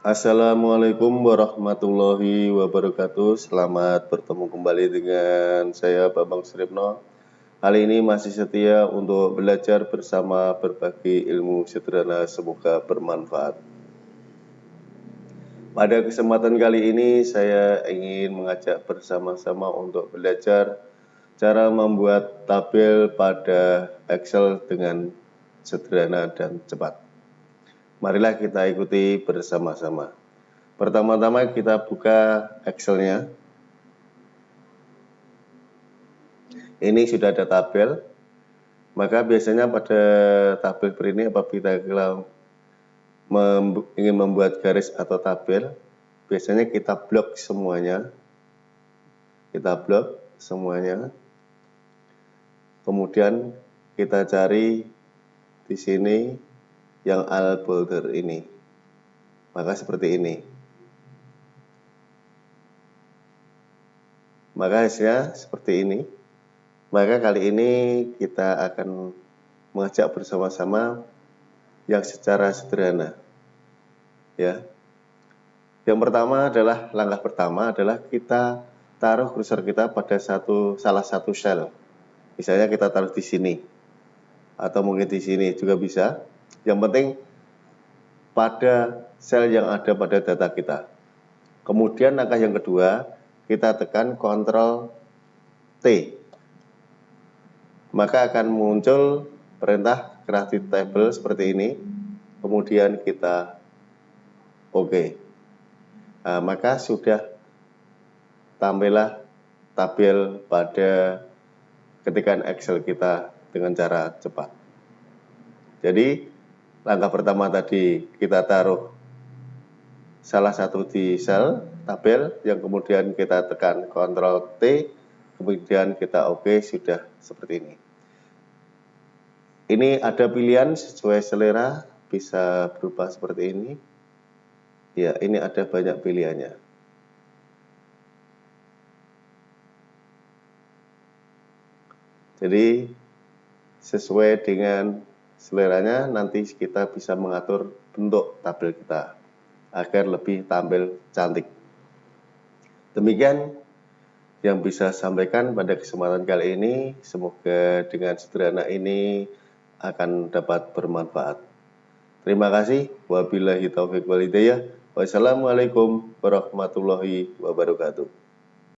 Assalamualaikum warahmatullahi wabarakatuh. Selamat bertemu kembali dengan saya Bambang Suripno Kali ini masih setia untuk belajar bersama berbagi ilmu sederhana semoga bermanfaat. Pada kesempatan kali ini saya ingin mengajak bersama-sama untuk belajar cara membuat tabel pada Excel dengan sederhana dan cepat Marilah kita ikuti bersama-sama. Pertama-tama kita buka Excel-nya. Ini sudah ada tabel. Maka biasanya pada tabel ini apabila kita ingin membuat garis atau tabel, biasanya kita blok semuanya. Kita blok semuanya. Kemudian kita cari di sini yang al boulder ini. Maka seperti ini. Maka hasilnya seperti ini. Maka kali ini kita akan mengajak bersama-sama yang secara sederhana. Ya. Yang pertama adalah langkah pertama adalah kita taruh kursor kita pada satu salah satu sel. Misalnya kita taruh di sini atau mungkin di sini juga bisa yang penting pada sel yang ada pada data kita. Kemudian langkah yang kedua, kita tekan Ctrl T. Maka akan muncul perintah create table seperti ini. Kemudian kita OK. Nah, maka sudah tampillah tabel pada ketikan Excel kita dengan cara cepat. Jadi langkah pertama tadi kita taruh salah satu di sel tabel yang kemudian kita tekan Ctrl T kemudian kita OK sudah seperti ini. Ini ada pilihan sesuai selera bisa berubah seperti ini. Ya ini ada banyak pilihannya. Jadi sesuai dengan seleranya nanti kita bisa mengatur bentuk tabel kita agar lebih tampil cantik. Demikian yang bisa sampaikan pada kesempatan kali ini. Semoga dengan sederhana ini akan dapat bermanfaat. Terima kasih. Wabillahi taufiq walidayah. Wassalamualaikum warahmatullahi wabarakatuh.